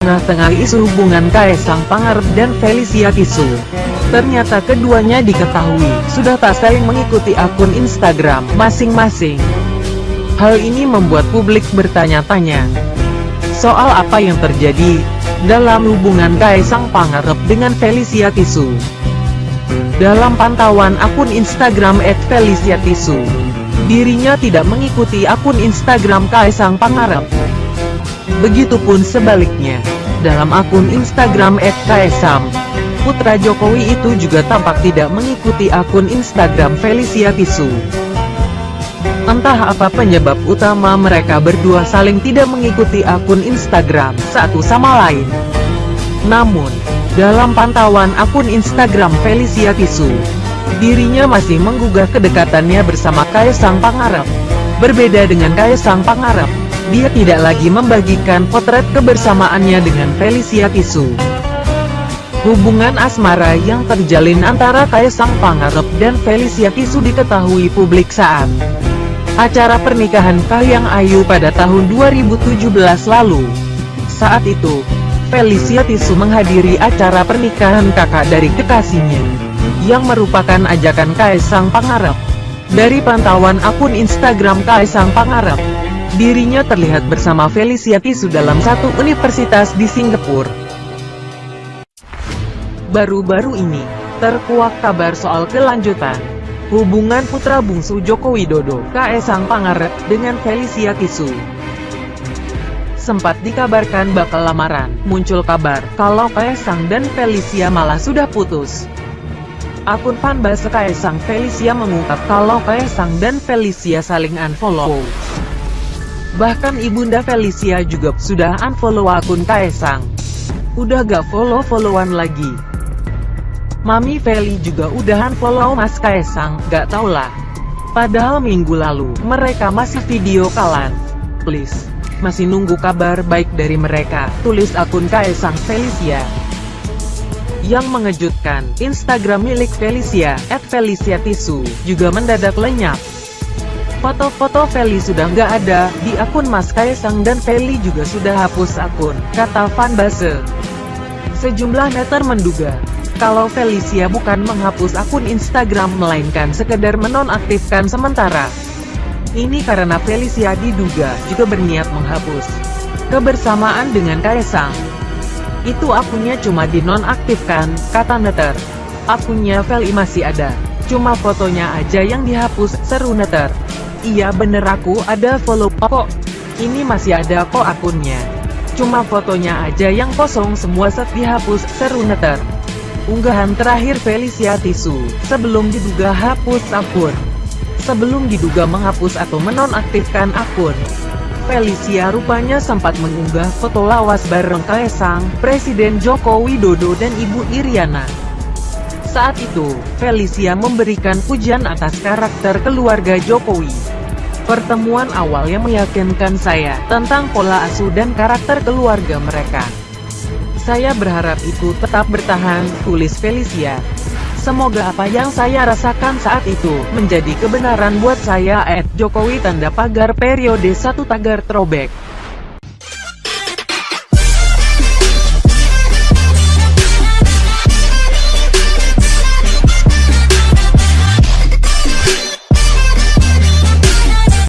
tengah-tengah isu hubungan Kaisang Pangarep dan Felicia Tisu. Ternyata keduanya diketahui sudah tak saling mengikuti akun Instagram masing-masing. Hal ini membuat publik bertanya-tanya soal apa yang terjadi dalam hubungan Kaisang Pangarep dengan Felicia Tisu. Dalam pantauan akun Instagram @feliciatisu, dirinya tidak mengikuti akun Instagram Kaisang Pangarep. Begitupun sebaliknya, dalam akun Instagram @kaisang, putra Jokowi itu juga tampak tidak mengikuti akun Instagram Felicia Tisu. Entah apa penyebab utama mereka berdua saling tidak mengikuti akun Instagram satu sama lain. Namun, dalam pantauan akun Instagram Felicia Tisu, dirinya masih menggugah kedekatannya bersama Kaisang Pangarep. Berbeda dengan Kaisang Pangarep, dia tidak lagi membagikan potret kebersamaannya dengan Felicia Tisu. Hubungan asmara yang terjalin antara Kaisang Pangarep dan Felicia Tisu diketahui publik saat acara pernikahan Kahiyang Ayu pada tahun 2017 lalu. Saat itu, Felicia Tisu menghadiri acara pernikahan kakak dari kekasihnya, yang merupakan ajakan Kaisang Pangarep. Dari pantauan akun Instagram Kaisang Pangarep, dirinya terlihat bersama Felicia Tisu dalam satu universitas di Singapura. Baru-baru ini, terkuak kabar soal kelanjutan hubungan putra bungsu Joko Widodo, Kaisang Pangarep, dengan Felicia Tisu sempat dikabarkan bakal lamaran, muncul kabar kalau Kaisang dan Felicia malah sudah putus. Akun fanbase Kaisang Felicia mengungkap kalau Kaisang dan Felicia saling unfollow. Bahkan ibunda Felicia juga sudah unfollow akun Kaisang. Udah gak follow-followan lagi. Mami Feli juga udah unfollow Mas Kaisang, gak tau lah. Padahal minggu lalu, mereka masih video kalan. Please masih nunggu kabar baik dari mereka, tulis akun Kaisang Felicia. Yang mengejutkan, Instagram milik Felicia, @feliciatisu, juga mendadak lenyap. Foto-foto Feli sudah nggak ada, di akun Mas Kaisang dan Feli juga sudah hapus akun, kata fanbase. Sejumlah netter menduga, kalau Felicia bukan menghapus akun Instagram melainkan sekedar menonaktifkan sementara. Ini karena Felicia diduga juga berniat menghapus kebersamaan dengan Kaisang. Itu akunnya cuma dinonaktifkan, kata Neter. Akunnya Feli masih ada, cuma fotonya aja yang dihapus, seru Neter. Iya bener aku ada follow kok. Ini masih ada kok akunnya. Cuma fotonya aja yang kosong semua set dihapus, seru Neter. Unggahan terakhir Felicia Tisu, sebelum diduga hapus akun sebelum diduga menghapus atau menonaktifkan akun. Felicia rupanya sempat mengunggah foto lawas bareng Kaisang, Presiden Joko Widodo dan Ibu Iriana. Saat itu, Felicia memberikan pujian atas karakter keluarga Jokowi. Pertemuan awal yang meyakinkan saya tentang pola asuh dan karakter keluarga mereka. Saya berharap itu tetap bertahan, tulis Felicia. Semoga apa yang saya rasakan saat itu, menjadi kebenaran buat saya. Ed Jokowi tanda pagar periode satu tagar throwback.